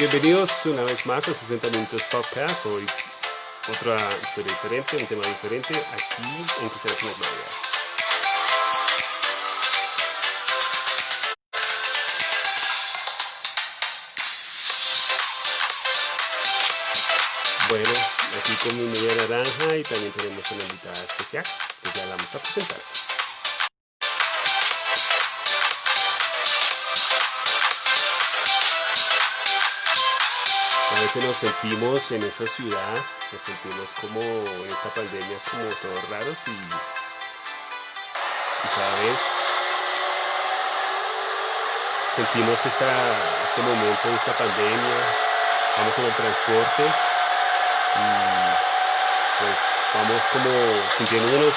Bienvenidos una vez más a 60 Minutos Podcast. Hoy otra historia diferente, un tema diferente aquí en Cristianos Navidad. Bueno, aquí con mi media naranja y también tenemos una invitada especial que ya la vamos a presentar. Veces nos sentimos en esa ciudad, nos sentimos como en esta pandemia como todos raros y, cada vez sentimos esta, este momento de esta pandemia, vamos en el transporte y pues vamos como sintiéndonos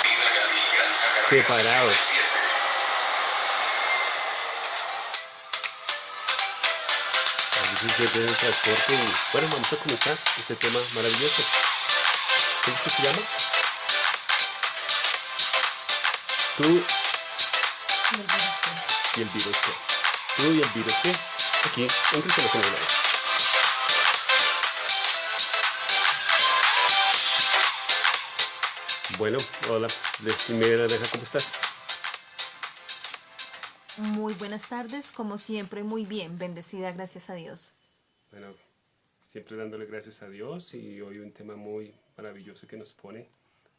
separados. El transporte bueno, vamos a comenzar este tema maravilloso. ¿Cómo es que se llama? Tú y el virus qué. Tú y el virus qué. Aquí en Cristiano General. Bueno, hola, de primera deja, ¿cómo estás? Muy buenas tardes, como siempre, muy bien, bendecida, gracias a Dios. Bueno, siempre dándole gracias a Dios y hoy un tema muy maravilloso que nos pone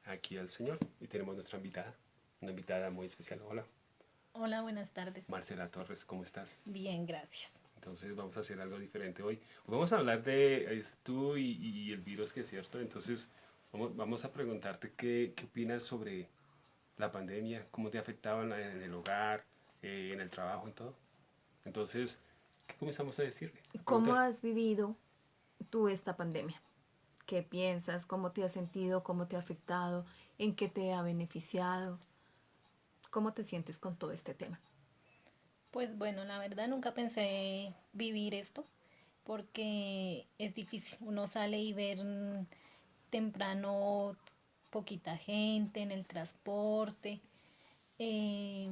aquí al Señor. Y tenemos nuestra invitada, una invitada muy especial. Hola. Hola, buenas tardes. Marcela Torres, ¿cómo estás? Bien, gracias. Entonces vamos a hacer algo diferente hoy. Vamos a hablar de tú y, y, el virus, que es cierto. Entonces vamos, vamos a preguntarte qué, qué opinas sobre la pandemia, cómo te afectaba en el hogar, eh, en el trabajo y todo. Entonces, ¿qué comenzamos a decirle? ¿Cómo has vivido tú esta pandemia? ¿Qué piensas? ¿Cómo te has sentido? ¿Cómo te ha afectado? ¿En qué te ha beneficiado? ¿Cómo te sientes con todo este tema? Pues bueno, la verdad nunca pensé vivir esto porque es difícil. Uno sale y ver temprano poquita gente en el transporte. Eh,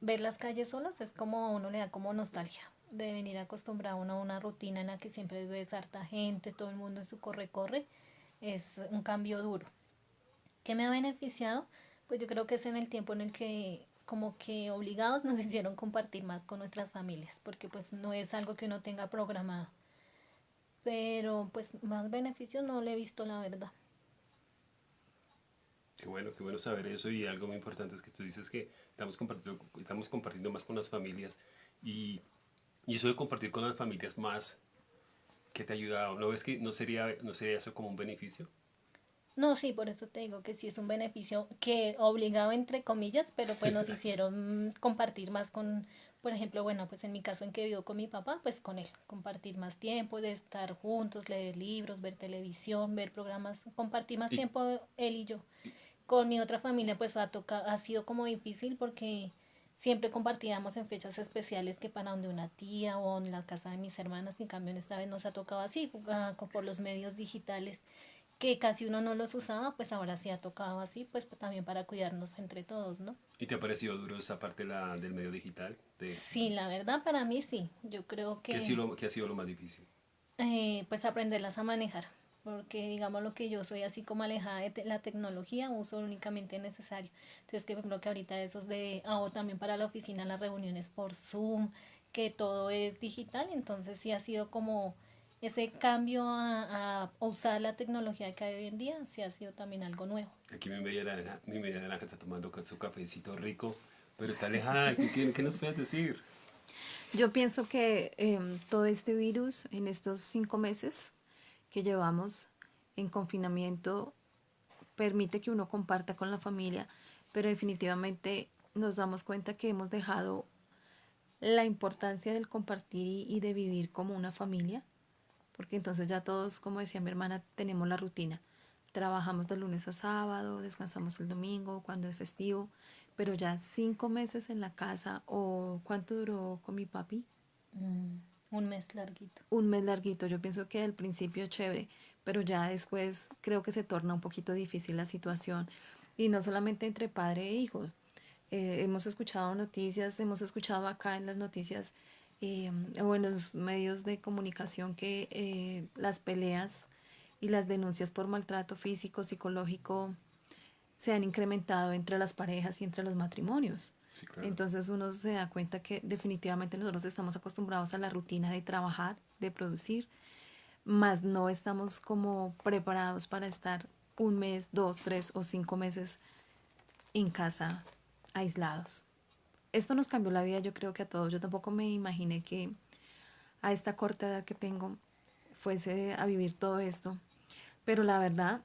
ver las calles solas es como a uno le da como nostalgia de venir acostumbrado a una rutina en la que siempre ves harta gente, todo el mundo en su corre-corre, es un cambio duro. ¿Qué me ha beneficiado? Pues yo creo que es en el tiempo en el que como que obligados nos hicieron compartir más con nuestras familias, porque pues no es algo que uno tenga programado. Pero pues más beneficios no le he visto la verdad. Qué bueno, qué bueno saber eso y algo muy importante es que tú dices que estamos compartiendo, estamos compartiendo más con las familias y, y eso de compartir con las familias más, ¿qué te ha ayudado? ¿No ves que no sería, no sería eso como un beneficio? No, sí, por eso te digo que sí es un beneficio que obligado entre comillas, pero pues nos hicieron compartir más con, por ejemplo, bueno, pues en mi caso en que vivo con mi papá, pues con él, compartir más tiempo, de estar juntos, leer libros, ver televisión, ver programas, compartir más tiempo él y yo. Con mi otra familia pues ha, tocado, ha sido como difícil porque siempre compartíamos en fechas especiales que para donde una tía o en la casa de mis hermanas, en cambio en esta vez nos ha tocado así, uh, por los medios digitales que casi uno no los usaba, pues ahora sí ha tocado así, pues también para cuidarnos entre todos, ¿no? ¿Y te ha parecido duro esa parte la, del medio digital? Sí, la verdad para mí sí, yo creo que... ¿Qué ha sido lo, qué ha sido lo más difícil? Eh, pues aprenderlas a manejar porque digamos lo que yo soy así como alejada de la tecnología, uso únicamente necesario. Entonces, que por ejemplo que ahorita esos de, hago también para la oficina las reuniones por Zoom, que todo es digital, entonces sí ha sido como ese cambio a, a usar la tecnología que hay hoy en día, sí ha sido también algo nuevo. Aquí mi media naranja, mi media naranja está tomando su cafecito rico, pero está alejada, ¿qué, qué nos puedes decir? Yo pienso que eh, todo este virus en estos cinco meses que llevamos en confinamiento permite que uno comparta con la familia, pero definitivamente nos damos cuenta que hemos dejado la importancia del compartir y, de vivir como una familia, porque entonces ya todos, como decía mi hermana, tenemos la rutina. Trabajamos de lunes a sábado, descansamos el domingo, cuando es festivo, pero ya cinco meses en la casa, o ¿cuánto duró con mi papi? Mm. Un mes larguito. Un mes larguito. Yo pienso que al principio chévere, pero ya después creo que se torna un poquito difícil la situación. Y no solamente entre padre e hijo. Eh, hemos escuchado noticias, hemos escuchado acá en las noticias eh, o en los medios de comunicación que eh, las peleas y las denuncias por maltrato físico, psicológico, se han incrementado entre las parejas y entre los matrimonios. Entonces uno se da cuenta que definitivamente nosotros estamos acostumbrados a la rutina de trabajar, de producir, más no estamos como preparados para estar un mes, dos, tres o cinco meses en casa aislados. Esto nos cambió la vida, yo creo que a todos. Yo tampoco me imaginé que a esta corta edad que tengo fuese a vivir todo esto. Pero la verdad,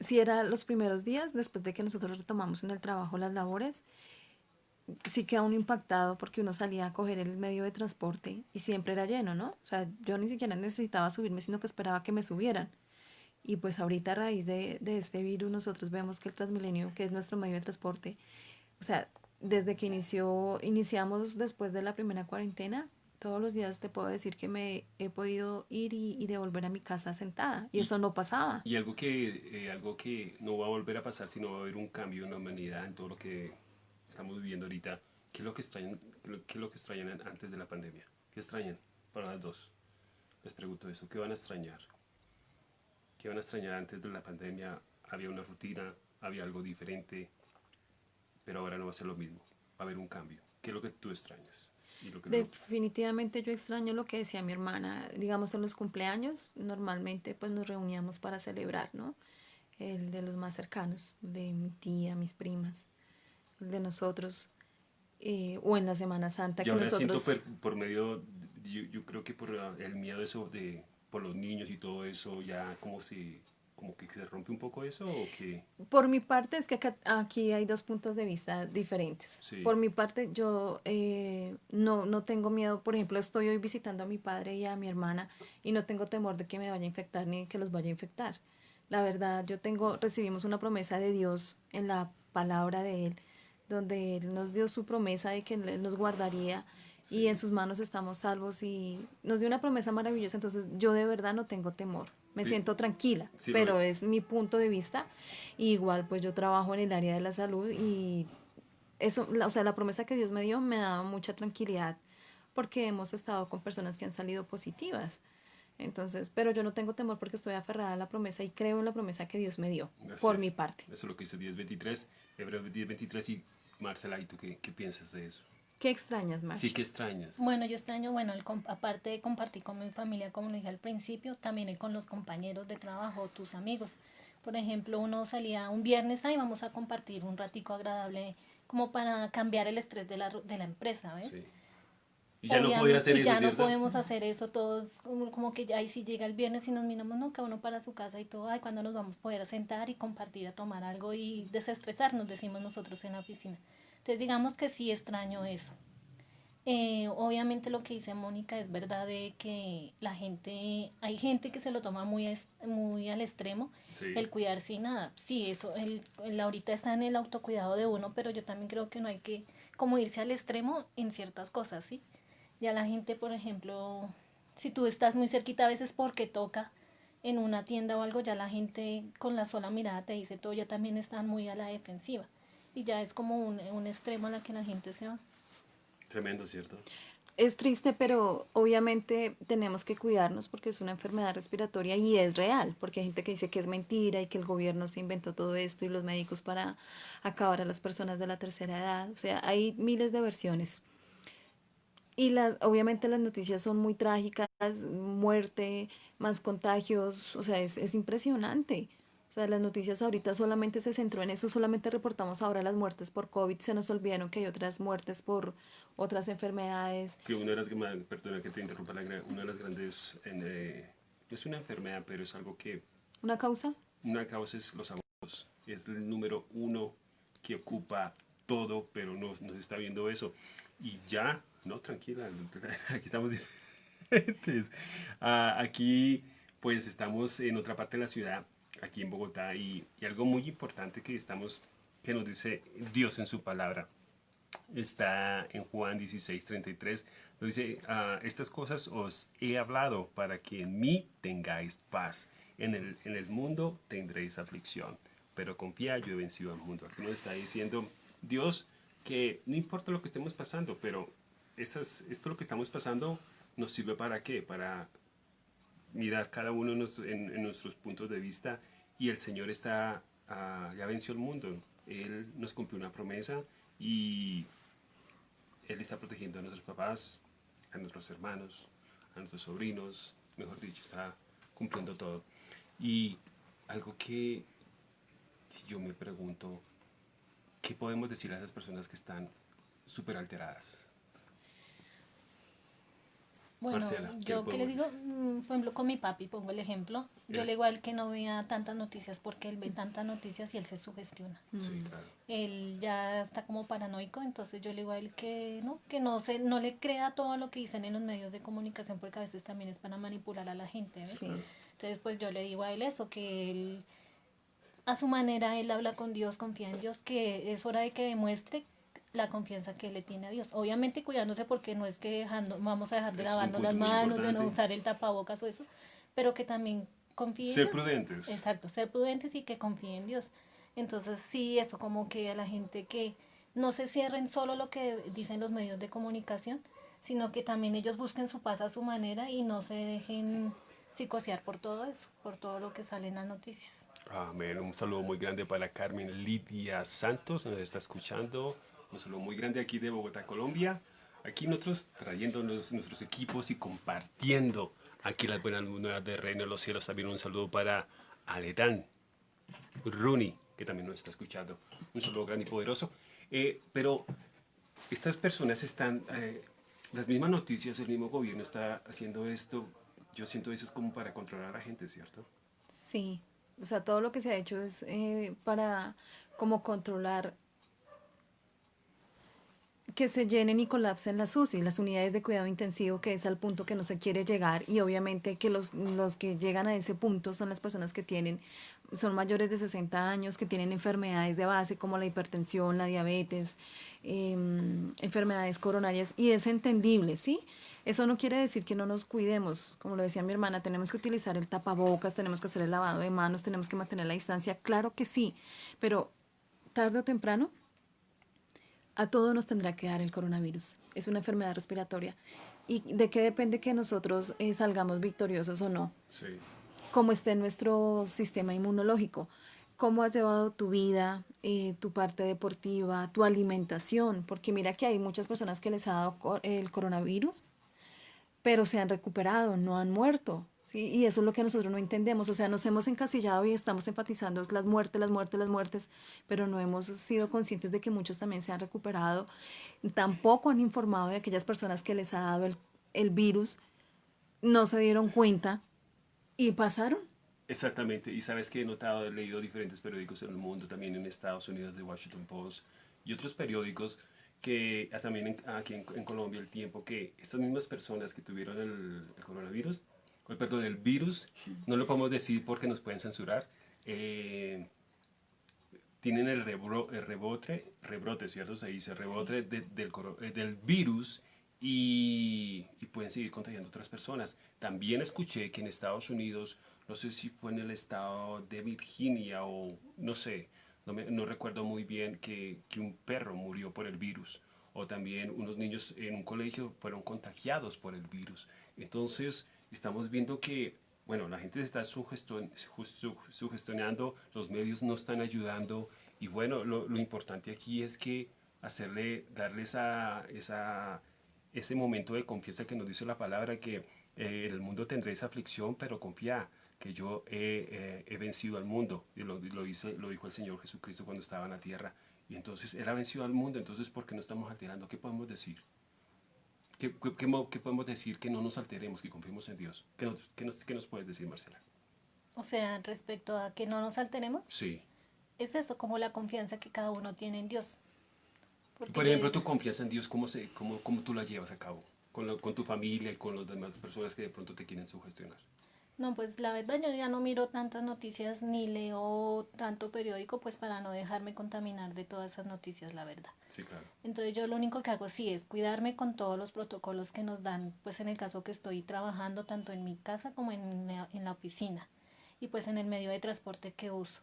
si era los primeros días, después de que nosotros retomamos en el trabajo las labores, sí queda uno impactado porque uno salía a coger el medio de transporte y siempre era lleno, ¿no? O sea, yo ni siquiera necesitaba subirme, sino que esperaba que me subieran. Y pues ahorita a raíz de, de este virus nosotros vemos que el Transmilenio, que es nuestro medio de transporte, o sea, desde que inició, iniciamos después de la primera cuarentena, todos los días te puedo decir que me he podido ir y, y devolver a mi casa sentada. Y, eso no pasaba. Y algo que, eh, algo que no va a volver a pasar, sino va a haber un cambio en la humanidad, en todo lo que estamos viviendo ahorita. ¿Qué es lo que extrañan, qué es lo que extrañan antes de la pandemia? ¿Qué extrañan para las dos? Les pregunto eso. ¿Qué van a extrañar? ¿Qué van a extrañar antes de la pandemia? Había una rutina, había algo diferente, pero ahora no va a ser lo mismo. Va a haber un cambio. ¿Qué es lo que tú extrañas? Definitivamente yo extraño lo que decía mi hermana, digamos en los cumpleaños, normalmente pues nos reuníamos para celebrar, ¿no? El de los más cercanos, de mi tía, mis primas, de nosotros, eh, o en la Semana Santa que nosotros... Siento por, por medio, yo, yo, creo que por el miedo eso de, por los niños y todo eso, ya como si como que se rompe un poco eso o qué? Por mi parte es que aquí hay dos puntos de vista diferentes. Por mi parte yo eh, no, no tengo miedo, por ejemplo estoy hoy visitando a mi padre y a mi hermana y no tengo temor de que me vaya a infectar ni que los vaya a infectar. La verdad yo tengo, recibimos una promesa de Dios en la palabra de Él, donde Él nos dio su promesa de que Él nos guardaría y en sus manos estamos salvos y nos dio una promesa maravillosa, entonces yo de verdad no tengo temor me siento tranquila, pero es mi punto de vista. igual pues yo trabajo en el área de la salud y eso, o sea, la promesa que Dios me dio me ha dado mucha tranquilidad porque hemos estado con personas que han salido positivas. Entonces, pero yo no tengo temor porque estoy aferrada a la promesa y creo en la promesa que Dios me dio, por mi parte. Eso es lo que dice 10.23, Hebreos 10.23 y Marcela, ¿y tú qué, qué piensas de eso? ¿Qué extrañas, más? Sí, ¿qué extrañas? Bueno, yo extraño, bueno, el, aparte de compartir con mi familia, como lo dije al principio, también con los compañeros de trabajo, tus amigos. Por ejemplo, uno salía un viernes, ahí vamos a compartir un ratico agradable como para cambiar el estrés de la, de la empresa, ¿ves? Sí. Y ya no podía hacer y ya no podemos hacer eso todos, como, que ya ahí si llega el viernes y nos miramos, no, cada uno para su casa y todo, ay, cuando nos vamos a poder sentar y compartir, a tomar algo y desestresarnos, decimos nosotros en la oficina. Entonces digamos que sí extraño eso. Eh, obviamente lo que dice Mónica es verdad de que la gente, hay gente que se lo toma muy, muy al extremo, el cuidarse y nada. Sí, eso, el, el, ahorita está en el autocuidado de uno, pero yo también creo que no hay que como irse al extremo en ciertas cosas, ¿sí? Ya la gente, por ejemplo, si tú estás muy cerquita a veces porque toca en una tienda o algo, ya la gente con la sola mirada te dice todo, ya también están muy a la defensiva y ya es como un, un extremo a la que la gente se va. Tremendo, ¿cierto? Es triste, pero obviamente tenemos que cuidarnos porque es una enfermedad respiratoria y es real, porque hay gente que dice que es mentira y que el gobierno se inventó todo esto y los médicos para acabar a las personas de la tercera edad. O sea, hay miles de versiones. Y las, obviamente las noticias son muy trágicas, muerte, más contagios, o sea, es, es impresionante sea, las noticias ahorita solamente se centró en eso, solamente reportamos ahora las muertes por COVID, se nos olvidaron que hay otras muertes por otras enfermedades. Que una de las, perdona que te interrumpa, una de las grandes, eh, no es una enfermedad, pero es algo que... ¿Una causa? Una causa es los abortos, es el número uno que ocupa todo, pero no, no se está viendo eso. Y ya, no, tranquila, aquí estamos diferentes. Ah, aquí, pues estamos en otra parte de la ciudad aquí en Bogotá y, algo muy importante que estamos que nos dice Dios en su palabra está en Juan 16, 33 nos dice ah, estas cosas os he hablado para que en mí tengáis paz en el, en el mundo tendréis aflicción pero confía yo he vencido al mundo aquí nos está diciendo Dios que no importa lo que estemos pasando pero esto lo que estamos pasando nos sirve para qué? Para mirar cada uno en, en nuestros puntos de vista y el Señor está, ah, ya venció el mundo. Él nos cumplió una promesa y Él está protegiendo a nuestros papás, a nuestros hermanos, a nuestros sobrinos, mejor dicho, está cumpliendo todo. Y algo que yo me pregunto, ¿qué podemos decir a esas personas que están súper alteradas? Bueno, yo que le digo, mm, por ejemplo, con mi papi, pongo el ejemplo, yo le digo a él que no vea tantas noticias porque él ve tantas noticias y él se sugestiona. Sí, mm. claro. Él ya está como paranoico, entonces yo le digo a él que no, que no se, no le crea todo lo que dicen en los medios de comunicación porque a veces también es para manipular a la gente. Entonces, pues yo le digo a él eso, que él a su manera él habla con Dios, confía en Dios, que es hora de que demuestre la confianza que le tiene a Dios. Obviamente cuidándose porque no es que dejando, vamos a dejar de lavarnos las manos, de no usar el tapabocas o eso, pero que también confíe Ser prudentes. Exacto, ser prudentes y que confíen en Dios. Entonces sí, eso como que a la gente que no se cierren solo lo que dicen los medios de comunicación, sino que también ellos busquen su paz a su manera y no se dejen psicosear por todo eso, por todo lo que sale en las noticias. Amén. Un saludo muy grande para Carmen Lidia Santos, nos está escuchando. Un saludo muy grande aquí de Bogotá, Colombia. Aquí nosotros trayendo nuestros equipos y compartiendo aquí las buenas nuevas de Reino de los Cielos. También un saludo para Aledán Rooney, que también nos está escuchando. Un saludo grande y poderoso. Eh, pero estas personas están, eh, las mismas noticias, el mismo gobierno está haciendo esto, yo siento eso es como para controlar a la gente, ¿cierto? Sí, o sea, todo lo que se ha hecho es eh, para como controlar que se llenen y colapsen las UCI, las unidades de cuidado intensivo, que es al punto que no se quiere llegar y obviamente que los, los que llegan a ese punto son las personas que tienen, son mayores de 60 años, que tienen enfermedades de base como la hipertensión, la diabetes, em, enfermedades coronarias y es entendible, ¿sí? Eso no quiere decir que no nos cuidemos, como lo decía mi hermana, tenemos que utilizar el tapabocas, tenemos que hacer el lavado de manos, tenemos que mantener la distancia, claro que sí, pero tarde o temprano a todos nos tendrá que dar el coronavirus. Es una enfermedad respiratoria. ¿Y de qué depende que nosotros eh, salgamos victoriosos o no? Sí. Cómo esté nuestro sistema inmunológico. Cómo has llevado tu vida, eh, tu parte deportiva, tu alimentación. Porque mira que hay muchas personas que les ha dado el coronavirus, pero se han recuperado, no han muerto. Y eso es lo que nosotros no entendemos. O sea, nos hemos encasillado y estamos enfatizando las muertes, las muertes, las muertes, pero no hemos sido conscientes de que muchos también se han recuperado. Tampoco han informado de aquellas personas que les ha dado el, el virus, no se dieron cuenta y pasaron. Exactamente, y sabes que he notado, he leído diferentes periódicos en el mundo, también en Estados Unidos, The Washington Post y otros periódicos, que ah, también aquí en, Colombia el tiempo que estas mismas personas que tuvieron el, el coronavirus perdón, el virus, no lo podemos decir porque nos pueden censurar, eh, tienen el, rebote, rebrote, ¿cierto? Se dice rebote del, eh, del, virus y, y, pueden seguir contagiando a otras personas. También escuché que en Estados Unidos, no sé si fue en el estado de Virginia o no sé, no, no recuerdo muy bien, que, que un perro murió por el virus o también unos niños en un colegio fueron contagiados por el virus. Entonces, estamos viendo que, bueno, la gente se está sugestionando, los medios no están ayudando y bueno, lo, importante aquí es que hacerle, darles a esa, ese momento de confianza que nos dice la palabra, que eh, el mundo tendrá esa aflicción, pero confía que yo he, eh, he vencido al mundo. Y lo, lo, lo dijo el Señor Jesucristo cuando estaba en la tierra. Y entonces Él ha vencido al mundo, entonces ¿por qué no estamos alterando? ¿Qué podemos decir? ¿Qué, qué, podemos decir que no nos alteremos, que confiemos en Dios? ¿Qué nos, qué nos, qué nos puedes decir, Marcela? O sea, respecto a que no nos alteremos. Sí. Es eso, como la confianza que cada uno tiene en Dios. Por ejemplo, tu confianza en Dios, ¿cómo, se, cómo, cómo tú la llevas a cabo? Con, con tu familia y con las demás personas que de pronto te quieren sugestionar. No, pues la verdad yo ya no miro tantas noticias ni leo tanto periódico, pues para no dejarme contaminar de todas esas noticias, la verdad. Sí, claro. Entonces yo lo único que hago sí es cuidarme con todos los protocolos que nos dan, pues en el caso que estoy trabajando tanto en mi casa como en, en la oficina y pues en el medio de transporte que uso.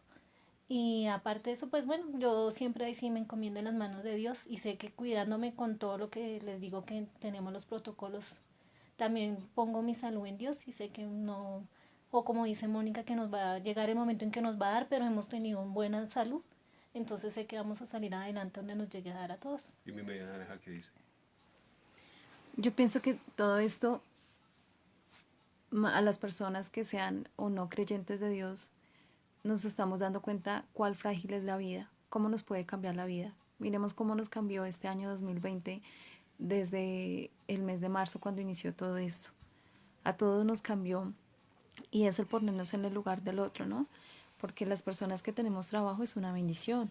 Y aparte de eso, pues bueno, yo siempre ahí sí me encomiendo en las manos de Dios y sé que cuidándome con todo lo que les digo que tenemos los protocolos, también pongo mi salud en Dios y sé que no, o como dice Mónica, que nos va a llegar el momento en que nos va a dar, pero hemos tenido una buena salud, entonces sé que vamos a salir adelante donde nos llegue a dar a todos. ¿Y mi media naranja qué dice? Yo pienso que todo esto, a las personas que sean o no creyentes de Dios, nos estamos dando cuenta cuál frágil es la vida, cómo nos puede cambiar la vida. Miremos cómo nos cambió este año 2020 desde el mes de marzo cuando inició todo esto. A todos nos cambió y es el ponernos en el lugar del otro, ¿no? Porque las personas que tenemos trabajo es una bendición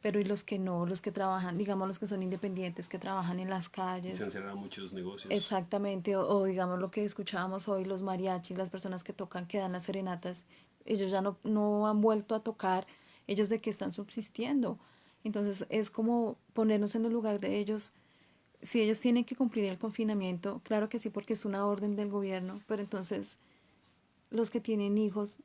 pero y los que no, los que trabajan, digamos los que son independientes, que trabajan en las calles. Se han cerrado muchos negocios. Exactamente, o, digamos lo que escuchábamos hoy, los mariachis, las personas que tocan, que dan las serenatas, ellos ya no, no han vuelto a tocar, ellos de qué están subsistiendo. Entonces es como ponernos en el lugar de ellos. Si ellos tienen que cumplir el confinamiento, claro que sí, porque es una orden del gobierno, pero entonces los que tienen hijos,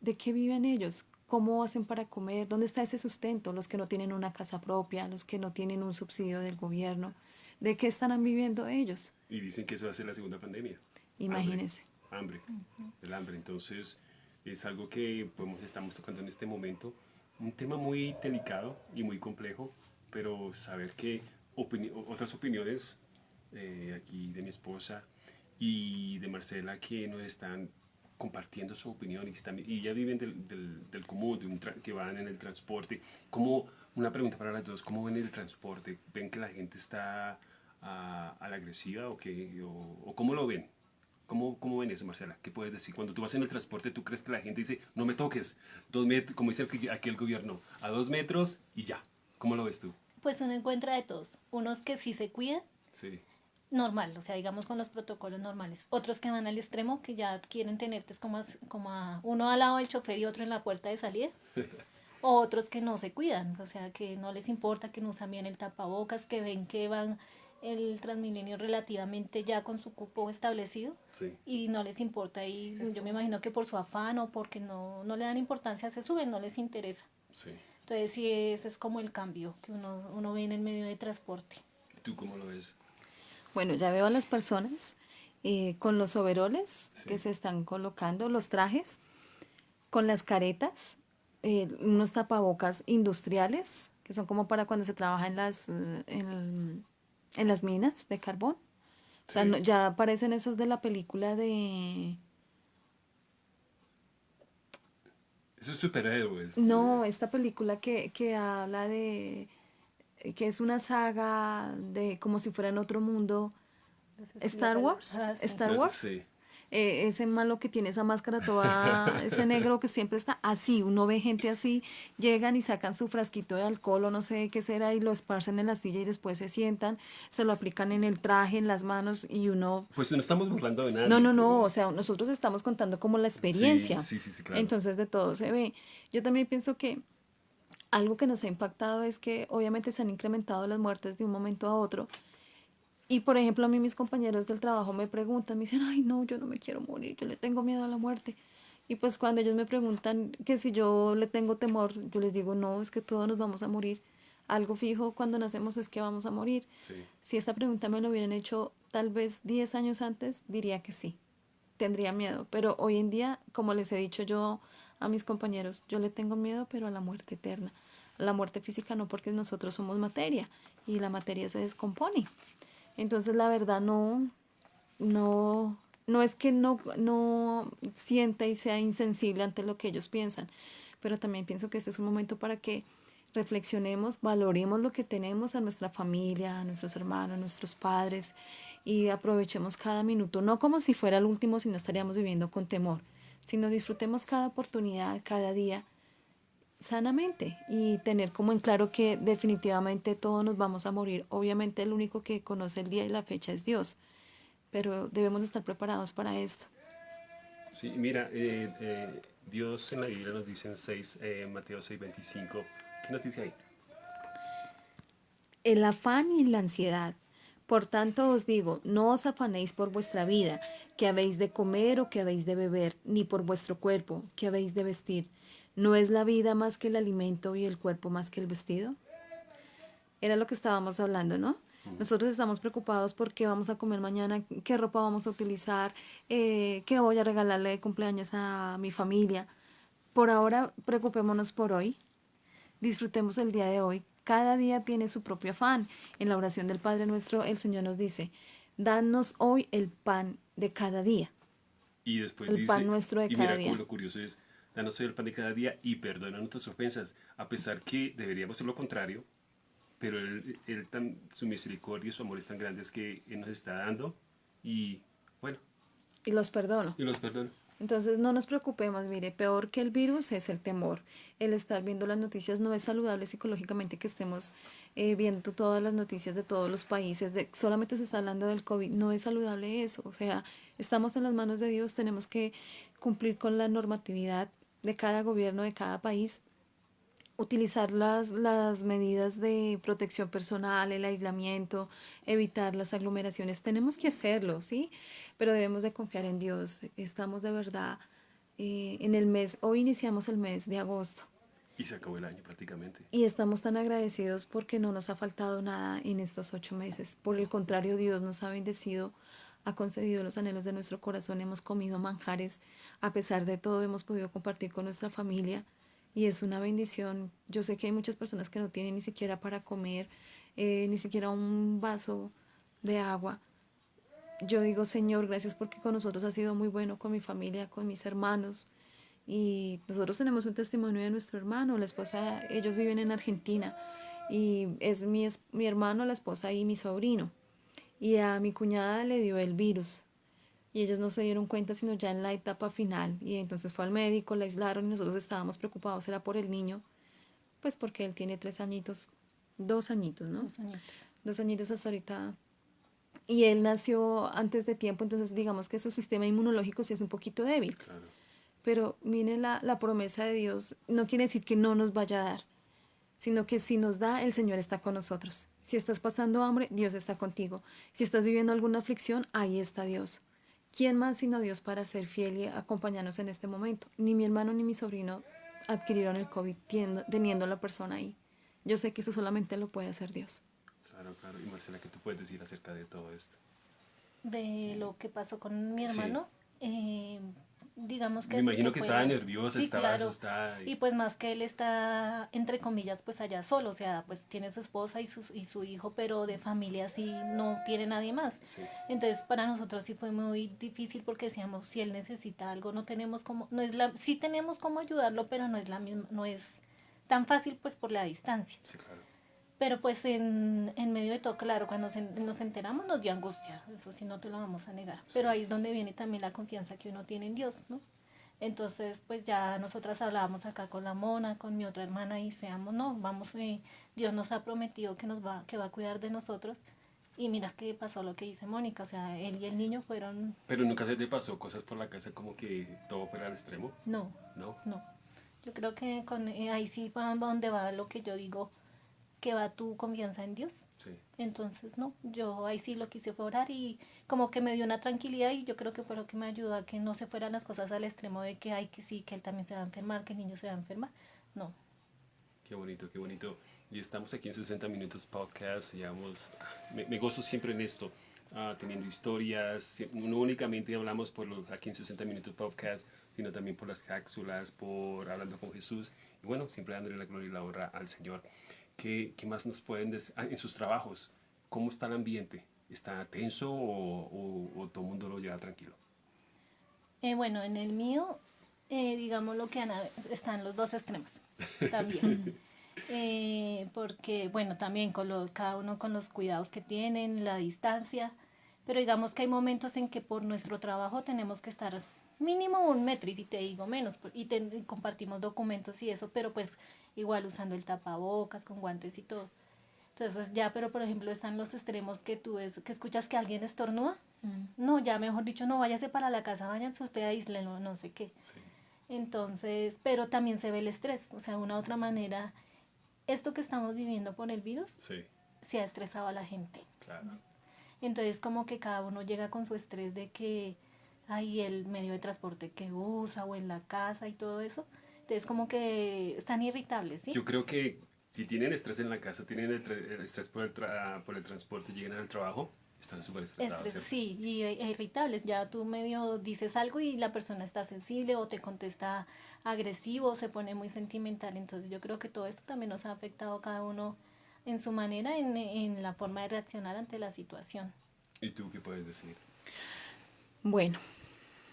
¿de qué viven ellos? ¿Cómo hacen para comer? ¿Dónde está ese sustento? Los que no tienen una casa propia, los que no tienen un subsidio del gobierno. ¿De qué están viviendo ellos? Y dicen que eso va a ser la segunda pandemia. Imagínense. Hambre, el hambre. Entonces, es algo que pues, estamos tocando en este momento. Un tema muy delicado y muy complejo, pero saber que otras opiniones eh, aquí de mi esposa y de Marcela que nos están compartiendo su opinión y, están, y ya viven del, del, del común, de un que van en el transporte. ¿Cómo, una pregunta para las dos, ¿cómo ven el transporte? ¿Ven que la gente está a, a la agresiva o, qué, o, cómo lo ven? ¿Cómo, ¿Cómo ven eso, Marcela? ¿Qué puedes decir? Cuando tú vas en el transporte, ¿tú crees que la gente dice, no me toques, dos como dice aquí el gobierno, a dos metros y ya? ¿Cómo lo ves tú? Pues uno encuentra de todos. Unos que sí se cuidan. Sí normal, o sea, digamos con los protocolos normales. Otros que van al extremo, que ya quieren tenerte como, como a uno al lado del chofer y otro en la puerta de salida. o otros que no se cuidan, o sea, que no les importa, que no usan bien el tapabocas, que ven que van el Transmilenio relativamente ya con su cupo establecido y no les importa y yo me imagino que por su afán o porque no, no le dan importancia se suben, no les interesa. Entonces sí, ese es como el cambio que uno, uno ve en el medio de transporte. ¿Tú cómo lo ves? Bueno, ya veo a las personas eh, con los overoles que se están colocando, los trajes, con las caretas, eh, unos tapabocas industriales, que son como para cuando se trabaja en las, eh, en, las minas de carbón. O sea, ya aparecen esos de la película de... Esos superhéroes. No, esta película que, que habla de que es una saga de como si fuera en otro mundo. Star Wars. Ah, Star Wars. Eh, ese malo que tiene esa máscara toda, ese negro que siempre está así, uno ve gente así, llegan y sacan su frasquito de alcohol o no sé qué será y lo esparcen en la silla y después se sientan, se lo aplican en el traje, en las manos y uno... Pues no estamos burlando de nada. No, no, no, o sea, nosotros estamos contando como la experiencia. Sí, sí, sí, claro. Entonces de todo se ve. Yo también pienso que algo que nos ha impactado es que obviamente se han incrementado las muertes de un momento a otro. Y por ejemplo, a mí mis compañeros del trabajo me preguntan, me dicen, ay, no, yo no me quiero morir, yo le tengo miedo a la muerte. Y pues cuando ellos me preguntan que si yo le tengo temor, yo les digo, no, es que todos nos vamos a morir. Algo fijo cuando nacemos es que vamos a morir. Si esta pregunta me lo hubieran hecho tal vez 10 años antes, diría que sí, tendría miedo. Pero hoy en día, como les he dicho yo a mis compañeros, yo le tengo miedo, pero a la muerte eterna. A la muerte física no, porque nosotros somos materia y la materia se descompone. Entonces, la verdad, no, no, no es que no, no sienta y sea insensible ante lo que ellos piensan, pero también pienso que este es un momento para que reflexionemos, valoremos lo que tenemos a nuestra familia, a nuestros hermanos, a nuestros padres y aprovechemos cada minuto, no como si fuera el último, si no estaríamos viviendo con temor, sino disfrutemos cada oportunidad, cada día sanamente y tener como en claro que definitivamente todos nos vamos a morir. Obviamente el único que conoce el día y la fecha es Dios, pero debemos estar preparados para esto. Sí, mira, eh, eh, Dios en la Biblia nos dice en 6, eh, Mateo 6, 25, ¿qué nos dice ahí? El afán y la ansiedad por tanto os digo, no os afanéis por vuestra vida, que habéis de comer o que habéis de beber, ni por vuestro cuerpo, que habéis de vestir. ¿No es la vida más que el alimento y el cuerpo más que el vestido? Era lo que estábamos hablando, ¿no? Nosotros estamos preocupados por qué vamos a comer mañana, qué ropa vamos a utilizar, eh, qué voy a regalarle de cumpleaños a mi familia. Por ahora, preocupémonos por hoy. Disfrutemos el día de hoy. Cada día tiene su propio afán. En la oración del Padre nuestro, el Señor nos dice, danos hoy el pan de cada día. Y después El dice, pan nuestro de y cada mira día. lo curioso es, danos hoy el pan de cada día y perdona nuestras ofensas, a pesar que deberíamos hacer lo contrario, pero él, él tan, su misericordia y su amor es tan grandes que Él nos está dando y bueno, Y los perdono. y los perdona. Entonces no nos preocupemos, mire, peor que el virus es el temor. El estar viendo las noticias no es saludable psicológicamente que estemos eh, viendo todas las noticias de todos los países, de, solamente se está hablando del COVID, no es saludable eso. O sea, estamos en las manos de Dios, tenemos que cumplir con la normatividad de cada gobierno, de cada país, utilizar las, las medidas de protección personal, el aislamiento, evitar las aglomeraciones. Tenemos que hacerlo, ¿sí? Pero debemos de confiar en Dios. Estamos de verdad eh, en el mes, hoy iniciamos el mes de agosto Y se acabó el año prácticamente. y estamos tan agradecidos porque no nos ha faltado nada en estos ocho meses. Por el contrario, Dios nos ha bendecido, ha concedido los anhelos de nuestro corazón, hemos comido manjares, a pesar de todo hemos podido compartir con nuestra familia y es una bendición. Yo sé que hay muchas personas que no tienen ni siquiera para comer, eh, ni siquiera un vaso de agua. Yo digo, Señor, gracias porque con nosotros ha sido muy bueno, con mi familia, con mis hermanos. Y nosotros tenemos un testimonio de nuestro hermano, la esposa, ellos viven en Argentina y es mi, es- mi hermano, la esposa y mi sobrino. Y a mi cuñada le dio el virus y ellos no se dieron cuenta sino ya en la etapa final. Y entonces fue al médico, la aislaron y nosotros estábamos preocupados, era por el niño, pues porque él tiene tres añitos, dos añitos, ¿no? Dos añitos. dos añitos hasta ahorita. Y él nació antes de tiempo, entonces digamos que su sistema inmunológico sí es un poquito débil. Claro. Pero miren la, la promesa de Dios, no quiere decir que no nos vaya a dar, sino que si nos da, el Señor está con nosotros. Si estás pasando hambre, Dios está contigo. Si estás viviendo alguna aflicción, ahí está Dios. ¿Quién más sino Dios para ser fiel y acompañarnos en este momento? Ni mi hermano ni mi sobrino adquirieron el COVID teniendo la persona ahí. Yo sé que eso solamente lo puede hacer Dios. Claro, claro. Y Marcela, ¿qué tú puedes decir acerca de todo esto? De lo que pasó con mi Sí. hermano, eh, digamos que... Me imagino que estaba nerviosa, Sí, estaba claro. asustada. Y pues más que él está, entre comillas, pues allá solo, o sea, pues tiene su esposa y su, y su hijo, pero de familia sí no tiene nadie más. Sí. Entonces para nosotros sí fue muy difícil porque decíamos, si él necesita algo, no tenemos como, no es la, sí tenemos cómo ayudarlo, pero no es la misma, no es tan fácil pues por la distancia. Sí, claro. Pero pues en, en medio de todo, claro, cuando se- nos enteramos nos dio angustia, eso sí no te lo vamos a negar. Pero ahí es donde viene también la confianza que uno tiene en Dios, ¿no? Entonces, pues ya nosotras hablábamos acá con la mona, con mi otra hermana y seamos, no, vamos, eh, Dios nos ha prometido que nos va, que va a cuidar de nosotros. Y mira que pasó lo que dice Mónica, o sea, él y el niño fueron, Pero nunca se te pasó cosas por la casa como que todo fuera al extremo, no, ¿no? no. Yo creo que con, eh, ahí sí va donde va lo que yo digo, que va tu confianza en Dios. Sí. Entonces, no, yo ahí sí lo quise fue orar y como que me dio una tranquilidad y yo creo que fue lo que me ayudó a que no se fueran las cosas al extremo de que hay que sí, que él también se va a enfermar, que el niño se va a enfermar. No, Qué bonito, qué bonito. Y estamos aquí en 60 Minutos Podcast. Llevamos, me, me gozo siempre en esto, ah, teniendo historias. No únicamente hablamos por los aquí en 60 Minutos Podcast, sino también por las cápsulas, por hablando con Jesús. Y bueno, siempre dándole la gloria y la honra al Señor. ¿Qué, qué más nos pueden decir ah, en sus trabajos? ¿Cómo está el ambiente? ¿Está tenso o, o- o todo el mundo lo lleva tranquilo? Eh, bueno, en el mío, eh, digamos lo que Ana, están los dos extremos también. Eh, porque, bueno, también con los, cada uno con los cuidados que tienen, la distancia, pero digamos que hay momentos en que por nuestro trabajo tenemos que estar mínimo un metro, y si te digo menos, por- y, te- y compartimos documentos y eso, pero pues igual usando el tapabocas, con guantes y todo. Entonces ya, pero por ejemplo están los extremos que tú ves, que escuchas que alguien estornuda. No, ya mejor dicho, no váyase para la casa, váyanse usted a isla, no, no sé qué. Sí. Entonces, pero también se ve el estrés, o sea, de una u otra manera, esto que estamos viviendo por el virus Sí, se ha estresado a la gente. claro. Entonces, como que cada uno llega con su estrés de que hay el medio de transporte que usa o en la casa y todo eso. Entonces como que están irritables, ¿sí? Yo creo que si tienen estrés en la casa, tienen el, estrés por el, por el transporte, llegan al trabajo, están súper estresados. sí, y e irritables. Ya tú medio dices algo y la persona está sensible o te contesta agresivo, se pone muy sentimental. Entonces yo creo que todo esto también nos ha afectado a cada uno en su manera, en, en la forma de reaccionar ante la situación. ¿Y tú qué puedes decir? Bueno.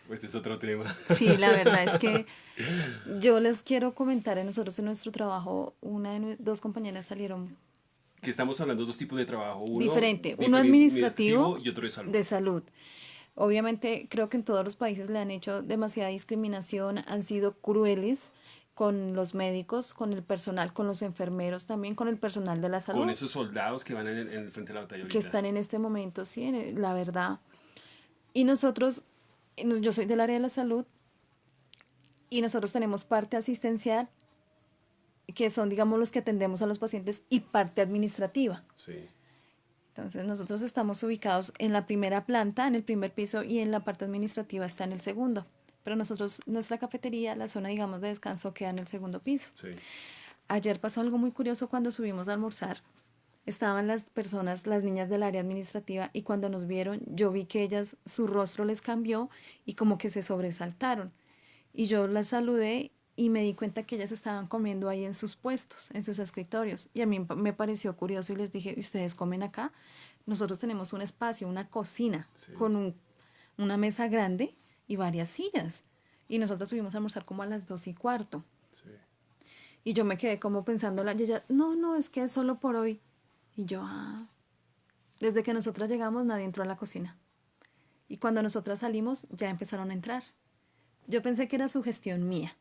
Este es otro tema. Sí, la verdad es que yo les quiero comentar a nosotros en nuestro trabajo, una de dos compañeras salieron que estamos hablando de dos tipos de trabajo. Uno diferente, uno administrativo, y otro de salud. de salud. Obviamente creo que en todos los países le han hecho demasiada discriminación, han sido crueles con los médicos, con el personal, con los enfermeros también, con el personal de la salud. Con esos soldados que van en el, frente de la batalla. Que están en este momento, sí, la verdad. Y nosotros, yo soy del área de la salud y nosotros tenemos parte asistencial que son, digamos, los que atendemos a los pacientes y parte administrativa. Sí. Entonces, nosotros estamos ubicados en la primera planta, en el primer piso, y en la parte administrativa está en el segundo. Pero nosotros, nuestra cafetería, la zona, digamos, de descanso queda en el segundo piso. Sí. Ayer pasó algo muy curioso cuando subimos a almorzar. Estaban las personas, las niñas del área administrativa, y cuando nos vieron, yo vi que ellas, su rostro les cambió y como que se sobresaltaron. Y yo las saludé y me di cuenta que ellas estaban comiendo ahí en sus puestos, en sus escritorios. Y a mí me pareció curioso y les dije, ¿ustedes comen acá? Nosotros tenemos un espacio, una cocina con una mesa grande y varias sillas. Y nosotros subimos a almorzar como a las dos y cuarto. Y yo me quedé como pensando, y ella, no, no, es que es solo por hoy. Y yo, ah, desde que nosotras llegamos nadie entró a la cocina. Y cuando nosotras salimos ya empezaron a entrar. Yo pensé que era su gestión mía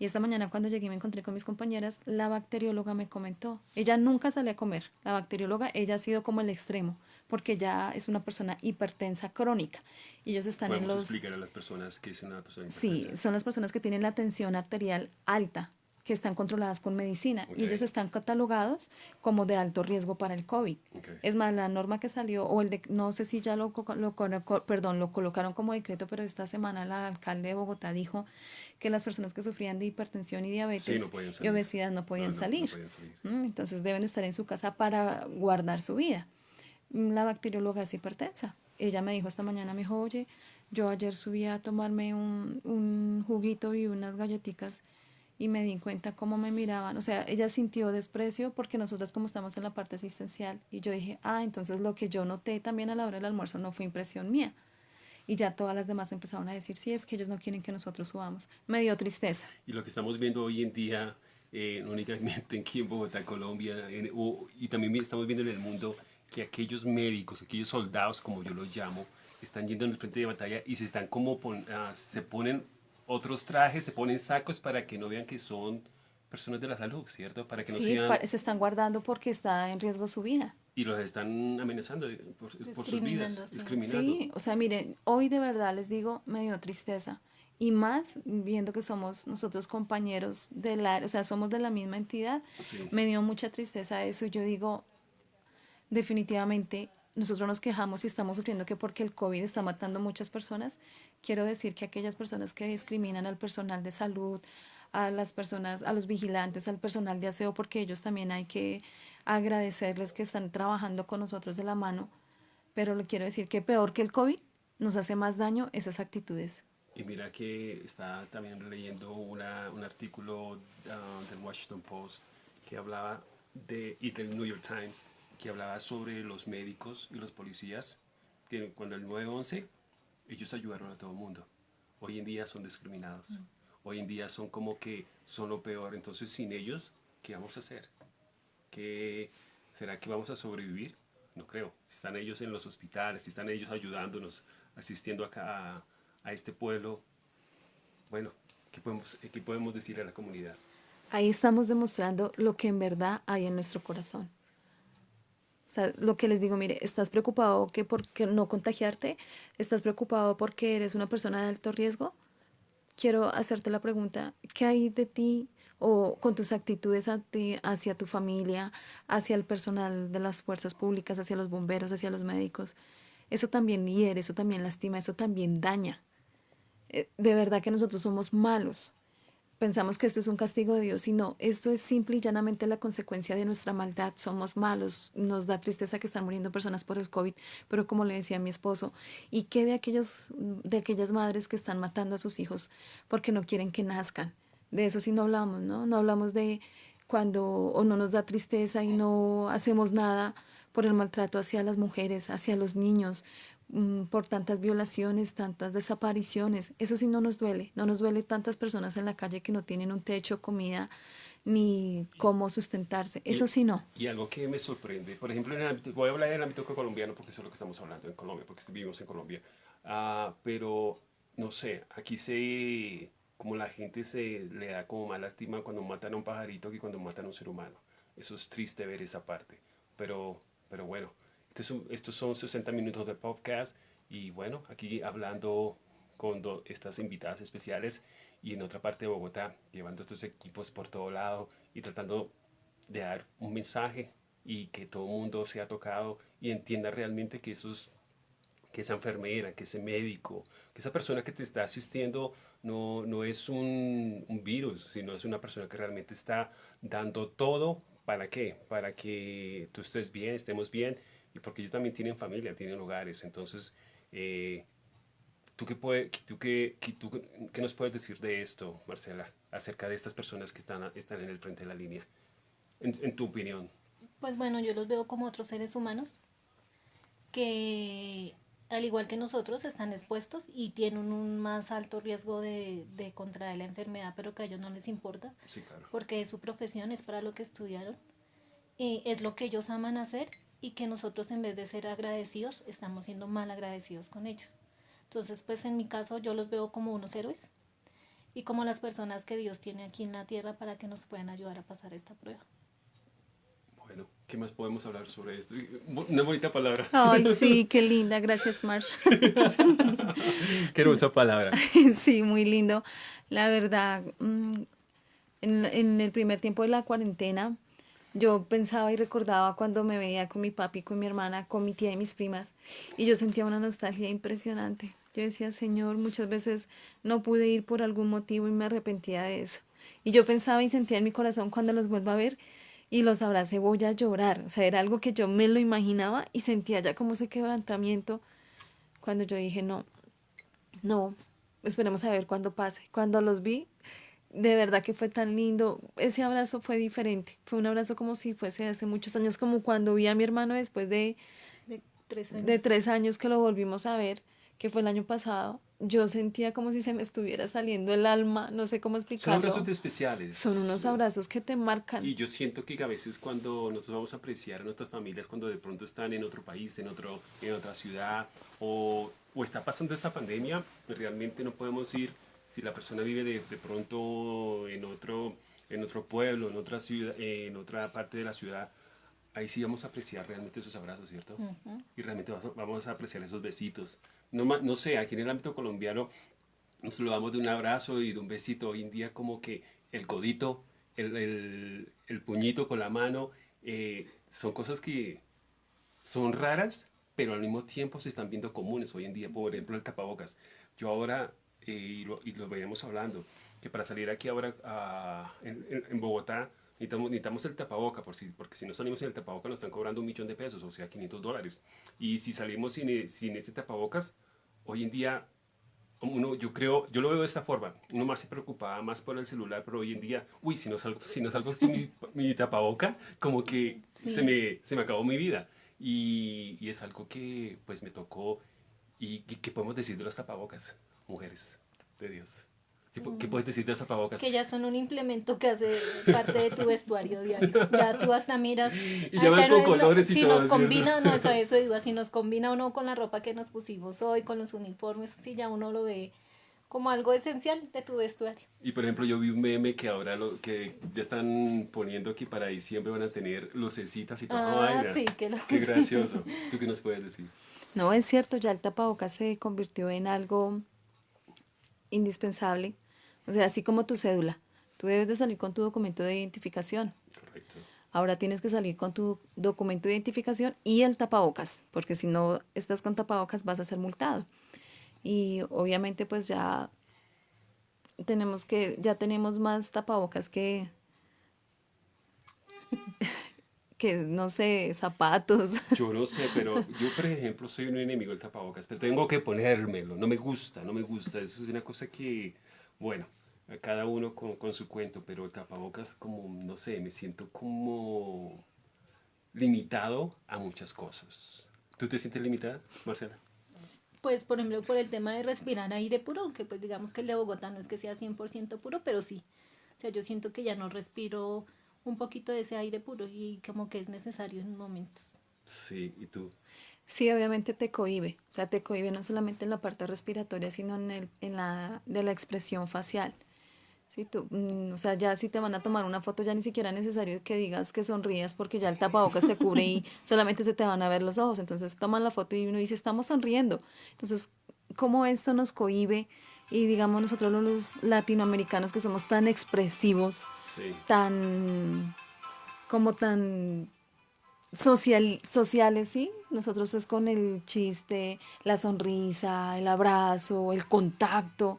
y esta mañana cuando llegué me encontré con mis compañeras, la bacterióloga me comentó, ella nunca sale a comer, la bacterióloga, ella ha sido como el extremo, porque ya es una persona hipertensa crónica. Y ellos están en los... explicar a las personas que es una persona hipertensa? Sí, son las personas que tienen la tensión arterial alta, que están controladas con medicina y ellos están catalogados como de alto riesgo para el COVID. Es más, la norma que salió, o el de, no sé si ya lo, lo, perdón, lo colocaron como decreto, pero esta semana la alcalde de Bogotá dijo que las personas que sufrían de hipertensión y diabetes y obesidad no podían salir. Mm, entonces deben estar en su casa para guardar su vida. Mm, la bacterióloga es hipertensa. Ella me dijo esta mañana, me dijo, oye, yo ayer subí a tomarme un, un juguito y unas galletitas y me di cuenta cómo me miraban. O sea, ella sintió desprecio porque nosotras como estamos en la parte asistencial y yo dije, ah, entonces lo que yo noté también a la hora del almuerzo no fue impresión mía. Y ya todas las demás empezaron a decir, sí, es que ellos no quieren que nosotros subamos. Me dio tristeza. Y lo que estamos viendo hoy en día, eh, únicamente aquí en Bogotá, Colombia, y también estamos viendo en el mundo que aquellos médicos, aquellos soldados, como yo los llamo, están yendo en el frente de batalla y se están como, ah, se ponen otros trajes, se ponen sacos para que no vean que son personas de la salud, ¿cierto? Para que no sí, se están guardando porque está en riesgo su vida. Y los están amenazando por, sus vidas, discriminando. Sí, o sea, miren, hoy de verdad les digo, me dio tristeza. Y más viendo que somos nosotros compañeros de la, o sea, somos de la misma entidad, me dio mucha tristeza eso. Yo digo, definitivamente nosotros nos quejamos y estamos sufriendo que porque el COVID está matando muchas personas, quiero decir que aquellas personas que discriminan al personal de salud, a las personas, a los vigilantes, al personal de aseo, porque ellos también hay que agradecerles que están trabajando con nosotros de la mano, pero le quiero decir que peor que el COVID nos hace más daño esas actitudes. Y mira que está también leyendo una, un artículo ah, del Washington Post que hablaba de, y del New York Times, que hablaba sobre los médicos y los policías. Cuando el 9-11, ellos ayudaron a todo el mundo. Hoy en día son discriminados. Mm. Hoy en día son como que son lo peor. Entonces, sin ellos, ¿qué vamos a hacer? ¿Qué, ¿Será que vamos a sobrevivir? No creo. Si están ellos en los hospitales, si están ellos ayudándonos, asistiendo acá a, a este pueblo, bueno, ¿qué podemos, ¿qué podemos decir a la comunidad? Ahí estamos demostrando lo que en verdad hay en nuestro corazón. O sea, lo que les digo, mire, estás preocupado que por no contagiarte, estás preocupado porque eres una persona de alto riesgo. Quiero hacerte la pregunta, ¿qué hay de ti o con tus actitudes hacia tu familia, hacia el personal de las fuerzas públicas, hacia los bomberos, hacia los médicos? Eso también hiere, eso también lastima, eso también daña. Eh, de verdad que nosotros somos malos. Pensamos que esto es un castigo de Dios y no, esto es simple y llanamente la consecuencia de nuestra maldad. Somos malos, nos da tristeza que están muriendo personas por el COVID, pero como le decía mi esposo, ¿y qué de, aquellos, de aquellas madres que están matando a sus hijos porque no quieren que nazcan? De eso sí no hablamos, ¿no? No hablamos de cuando o no nos da tristeza y no hacemos nada por el maltrato hacia las mujeres, hacia los niños, por tantas violaciones, tantas desapariciones. Eso sí no nos duele, no nos duele tantas personas en la calle que no tienen un techo, comida, ni cómo sustentarse. Eso sí no. Y algo que me sorprende, por ejemplo, en el ámbito, voy a hablar del ámbito colombiano porque eso es lo que estamos hablando en Colombia, porque vivimos en Colombia. Ah, pero, no sé, aquí se, como la gente se le da como más lástima cuando matan a un pajarito que cuando matan a un ser humano. Eso es triste ver esa parte. Pero, pero bueno, estos son 60 minutos de podcast y bueno, aquí hablando con estas invitadas especiales y en otra parte de Bogotá, llevando estos equipos por todo lado y tratando de dar un mensaje y que todo el mundo sea tocado y entienda realmente que esos que esa enfermera, que ese médico, que esa persona que te está asistiendo no, no es un, un, virus, sino es una persona que realmente está dando todo para qué, para que tú estés bien, estemos bien y porque ellos también tienen familia, tienen hogares. Entonces, eh, ¿tú, qué, puede, tú, qué, tú qué nos puedes decir de esto, Marcela, acerca de estas personas que están, están en el frente de la línea, en, en tu opinión? Pues bueno, yo los veo como otros seres humanos que al igual que nosotros, están expuestos y tienen un más alto riesgo de, de, contraer la enfermedad, pero que a ellos no les importa, sí, claro. porque es su profesión, es para lo que estudiaron, y es lo que ellos aman hacer y que nosotros en vez de ser agradecidos estamos siendo mal agradecidos con ellos. Entonces, pues en mi caso yo los veo como unos héroes y como las personas que Dios tiene aquí en la tierra para que nos puedan ayudar a pasar esta prueba. Bueno, ¿qué más podemos hablar sobre esto? Una bonita palabra. Ay, sí, qué linda, gracias Marsh. qué hermosa palabra. Sí, muy lindo. La verdad, mm, en, en el primer tiempo de la cuarentena, yo pensaba y recordaba cuando me veía con mi papi, con mi hermana, con mi tía y mis primas, y yo sentía una nostalgia impresionante. Yo decía, Señor, muchas veces no pude ir por algún motivo y me arrepentía de eso. Y yo pensaba y sentía en mi corazón cuando los vuelva a ver y los abracé, voy a llorar. O sea, era algo que yo me lo imaginaba y sentía ya como ese quebrantamiento cuando yo dije, no, no, esperemos a ver cuándo pase. Cuando los vi, de verdad que fue tan lindo. Ese abrazo fue diferente. Fue un abrazo como si fuese hace muchos años, como cuando vi a mi hermano después de, de, tres, años. de tres años que lo volvimos a ver, que fue el año pasado. Yo sentía como si se me estuviera saliendo el alma, no sé cómo explicarlo. Son abrazos especiales. Son unos abrazos que te marcan. Y yo siento que a veces cuando nosotros vamos a apreciar a nuestras familias, cuando de pronto están en otro país, en, otro, en otra ciudad, o, o está pasando esta pandemia, realmente no podemos ir si la persona vive de, de pronto en otro, en otro pueblo, en otra, ciudad, en otra parte de la ciudad, ahí sí vamos a apreciar realmente esos abrazos, ¿cierto? Y realmente vamos a apreciar esos besitos. No, no sé, aquí en el ámbito colombiano nos lo damos de un abrazo y de un besito. Hoy en día como que el codito, el, el, el puñito con la mano, eh, son cosas que son raras, pero al mismo tiempo se están viendo comunes hoy en día. Por ejemplo, el tapabocas. Yo ahora eh, y, lo, y, lo, veíamos hablando, que para salir aquí ahora a, en, en, Bogotá necesitamos, necesitamos, el tapaboca, por si, porque si no salimos en el tapaboca nos están cobrando un millón de pesos, o sea, 500 dólares. Y si salimos sin, sin este tapabocas, hoy en día, uno, yo creo, yo lo veo de esta forma, uno más se preocupaba más por el celular, pero hoy en día, uy, si no salgo, si no salgo con mi, mi tapaboca, como que sí. se, me, se me acabó mi vida. Y, y, es algo que pues me tocó y, y que podemos decir de los tapabocas mujeres de Dios. ¿Qué, ¿Qué, puedes decir de tapabocas? Que ya son un implemento que hace parte de tu vestuario diario. Ya tú hasta miras. Y ya van con colores y si todo. Si nos combina, no, eso, eso iba, si nos combina o no con la ropa que nos pusimos hoy, con los uniformes, si ya uno lo ve como algo esencial de tu vestuario. Y por ejemplo, yo vi un meme que ahora lo, que ya están poniendo que para diciembre van a tener lucecitas y todo. Ah, sí, qué, qué gracioso. ¿Tú qué nos puedes decir? No, es cierto, ya el tapabocas se convirtió en algo indispensable. O sea, así como tu cédula. Tú debes de salir con tu documento de identificación. Correcto. Ahora tienes que salir con tu documento de identificación y el tapabocas, porque si no estás con tapabocas vas a ser multado. Y obviamente pues ya tenemos que, ya tenemos más tapabocas que, que no sé, zapatos. Yo no sé, pero yo, por ejemplo, soy un enemigo del tapabocas, pero tengo que ponérmelo. No me gusta, no me gusta. Eso es una cosa que, bueno, cada uno con, con su cuento, pero el tapabocas, como, no sé, me siento como limitado a muchas cosas. ¿Tú te sientes limitada, Marcela? Pues, por ejemplo, por el tema de respirar aire puro, aunque pues digamos que el de Bogotá no es que sea 100% puro, pero sí. O sea, yo siento que ya no respiro un poquito de ese aire puro y como que es necesario en momentos. Sí, ¿y tú? Sí, obviamente te cohibe, o sea, te cohibe no solamente en la parte respiratoria, sino en, el, en la de la expresión facial. Sí, tú, mm, o sea, ya si te van a tomar una foto, ya ni siquiera es necesario que digas que sonrías porque ya el tapabocas te cubre y solamente se te van a ver los ojos. Entonces toman la foto y uno dice, estamos sonriendo. Entonces, ¿cómo esto nos cohibe? Y digamos nosotros los latinoamericanos que somos tan expresivos, Sí. tan, como tan social, sociales, ¿sí? Nosotros es con el chiste, la sonrisa, el abrazo, el contacto,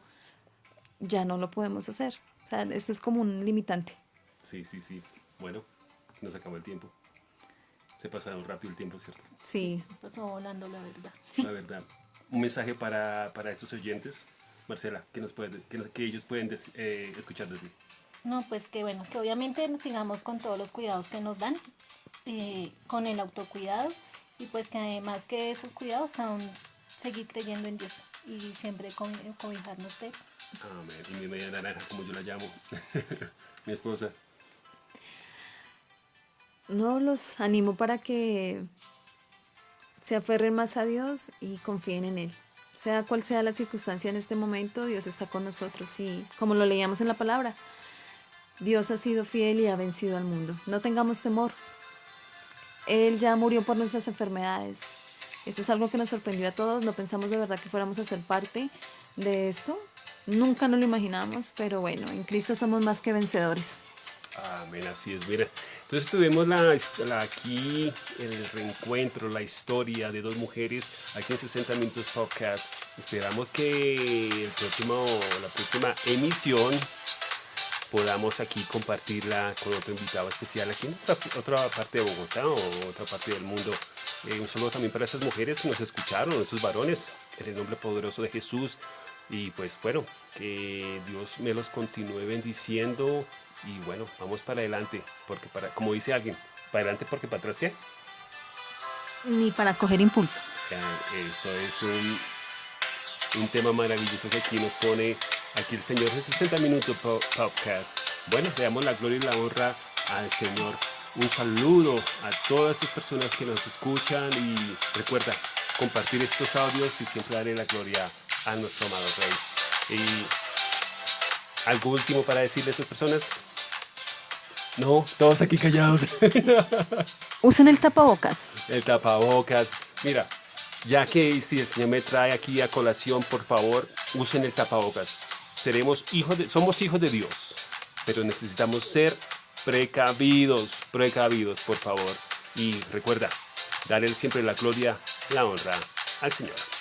ya no lo podemos hacer. O sea, esto es como un limitante. Sí, sí, sí. Bueno, nos acabó el tiempo. Se pasaron rápido el tiempo, ¿cierto? Sí, Pasó volando, la verdad. La verdad. Un mensaje para, para estos oyentes. Marcela, que, nos puede, que, ellos pueden des- eh, escuchar de ti. No, pues que bueno, que obviamente sigamos con todos los cuidados que nos dan, eh, con el autocuidado y pues que además que esos cuidados aún seguir creyendo en Dios y siempre co- cobijarnos de él. Amén. Y mi media naranja, como yo la llamo. mi esposa. no los animo para que se aferren más a Dios y confíen en Él. Sea cual sea la circunstancia en este momento, Dios está con nosotros y como lo leíamos en la palabra, Dios ha sido fiel y ha vencido al mundo. No tengamos temor. Él ya murió por nuestras enfermedades. Esto es algo que nos sorprendió a todos. No pensamos de verdad que fuéramos a ser parte de esto. Nunca nos lo imaginamos, pero bueno, en Cristo somos más que vencedores. Amén, así es, mira. Entonces tuvimos la, la- aquí el reencuentro, la historia de dos mujeres aquí en 60 Minutos Podcast. Esperamos que el próximo, la próxima emisión podamos aquí compartirla con otro invitado especial aquí en otra, otra parte de Bogotá o otra parte del mundo. Eh, un saludo también para esas mujeres que nos escucharon, esos varones, en el nombre poderoso de Jesús. Y pues bueno, que Dios me los continúe bendiciendo y bueno, vamos para adelante, porque para, como dice alguien, para adelante porque para atrás qué? Ni para coger impulso. Eso es un, un tema maravilloso que aquí nos pone aquí el Señor de 60 Minutos Po- Podcast. Bueno, le damos la gloria y la honra al Señor. Un saludo a todas esas personas que nos escuchan y recuerda compartir estos audios y siempre darle la gloria a nuestro amado Rey. Y algo último para decirle a estas personas. No, todos aquí callados. Usen el tapabocas. el tapabocas. Mira, ya que si el Señor me trae aquí a colación, por favor, usen el tapabocas. Seremos hijos de, somos hijos de Dios, pero necesitamos ser precavidos, precavidos, por favor. Y recuerda, darle siempre la gloria, la honra al Señor.